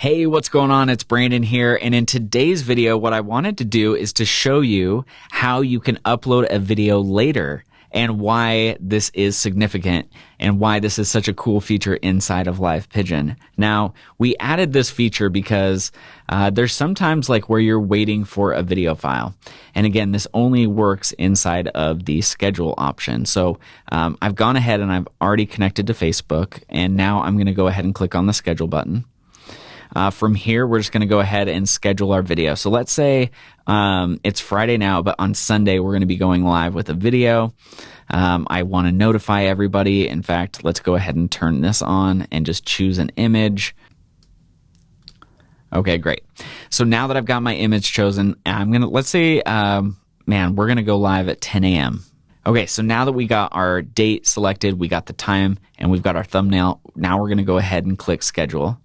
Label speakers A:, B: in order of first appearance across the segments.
A: Hey, what's going on? It's Brandon here. And in today's video, what I wanted to do is to show you how you can upload a video later and why this is significant and why this is such a cool feature inside of Live Pigeon. Now, we added this feature because uh, there's sometimes like where you're waiting for a video file. And again, this only works inside of the schedule option. So um, I've gone ahead and I've already connected to Facebook. And now I'm going to go ahead and click on the schedule button. Uh, from here, we're just going to go ahead and schedule our video. So let's say um, it's Friday now, but on Sunday, we're going to be going live with a video. Um, I want to notify everybody. In fact, let's go ahead and turn this on and just choose an image. Okay, great. So now that I've got my image chosen, I'm going to, let's say, um, man, we're going to go live at 10 a.m. Okay, so now that we got our date selected, we got the time, and we've got our thumbnail, now we're going to go ahead and click schedule.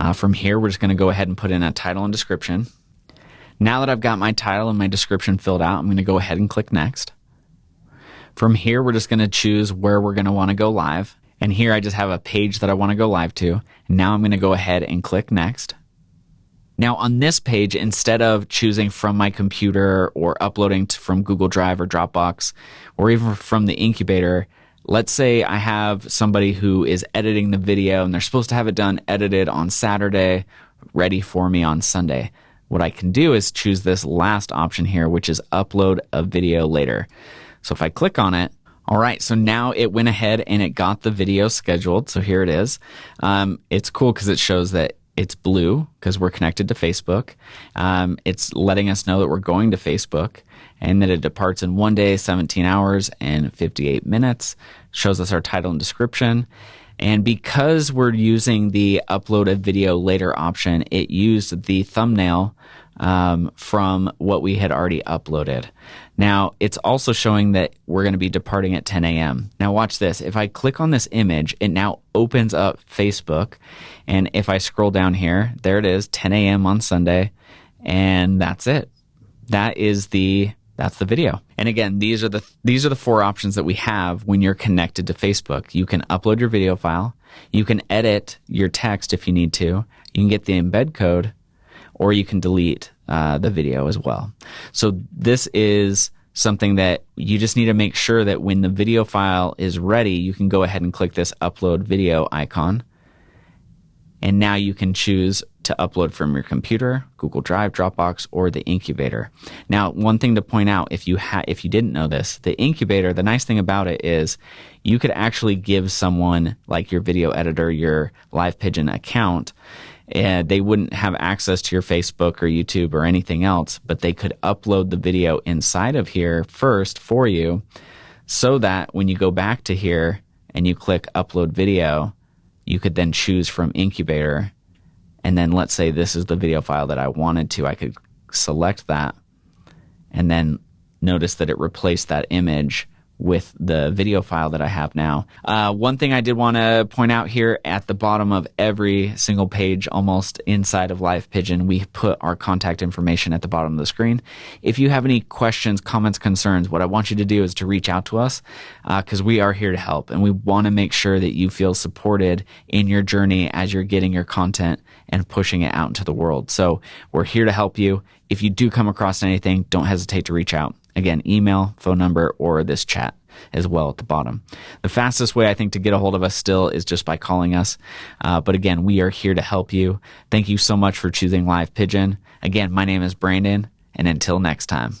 A: Uh, from here, we're just going to go ahead and put in a title and description. Now that I've got my title and my description filled out, I'm going to go ahead and click next. From here, we're just going to choose where we're going to want to go live. And here I just have a page that I want to go live to. Now I'm going to go ahead and click next. Now on this page, instead of choosing from my computer or uploading from Google Drive or Dropbox or even from the incubator, let's say I have somebody who is editing the video and they're supposed to have it done edited on Saturday, ready for me on Sunday. What I can do is choose this last option here, which is upload a video later. So if I click on it, all right, so now it went ahead and it got the video scheduled. So here it is. Um, it's cool because it shows that it's blue because we're connected to Facebook. Um, it's letting us know that we're going to Facebook and that it departs in one day, 17 hours, and 58 minutes. Shows us our title and description. And because we're using the upload a video later option, it used the thumbnail um, from what we had already uploaded. Now, it's also showing that we're going to be departing at 10 a.m. Now, watch this. If I click on this image, it now opens up Facebook. And if I scroll down here, there it is, 10 a.m. on Sunday. And that's it. That is the that's the video. And again, these are the these are the four options that we have when you're connected to Facebook. You can upload your video file, you can edit your text if you need to, you can get the embed code, or you can delete uh, the video as well. So this is something that you just need to make sure that when the video file is ready, you can go ahead and click this upload video icon. And now you can choose to upload from your computer, Google Drive, Dropbox, or the incubator. Now, one thing to point out if you ha- if you didn't know this, the incubator, the nice thing about it is you could actually give someone like your video editor your live pigeon account and they wouldn't have access to your Facebook or YouTube or anything else, but they could upload the video inside of here first for you so that when you go back to here and you click upload video, you could then choose from incubator. And then let's say this is the video file that I wanted to, I could select that and then notice that it replaced that image with the video file that I have now. Uh, one thing I did want to point out here at the bottom of every single page, almost inside of Live Pigeon, we put our contact information at the bottom of the screen. If you have any questions, comments, concerns, what I want you to do is to reach out to us because uh, we are here to help and we want to make sure that you feel supported in your journey as you're getting your content and pushing it out into the world. So we're here to help you. If you do come across anything, don't hesitate to reach out. Again, email, phone number, or this chat as well at the bottom. The fastest way I think to get a hold of us still is just by calling us. Uh, but again, we are here to help you. Thank you so much for choosing Live Pigeon. Again, my name is Brandon, and until next time.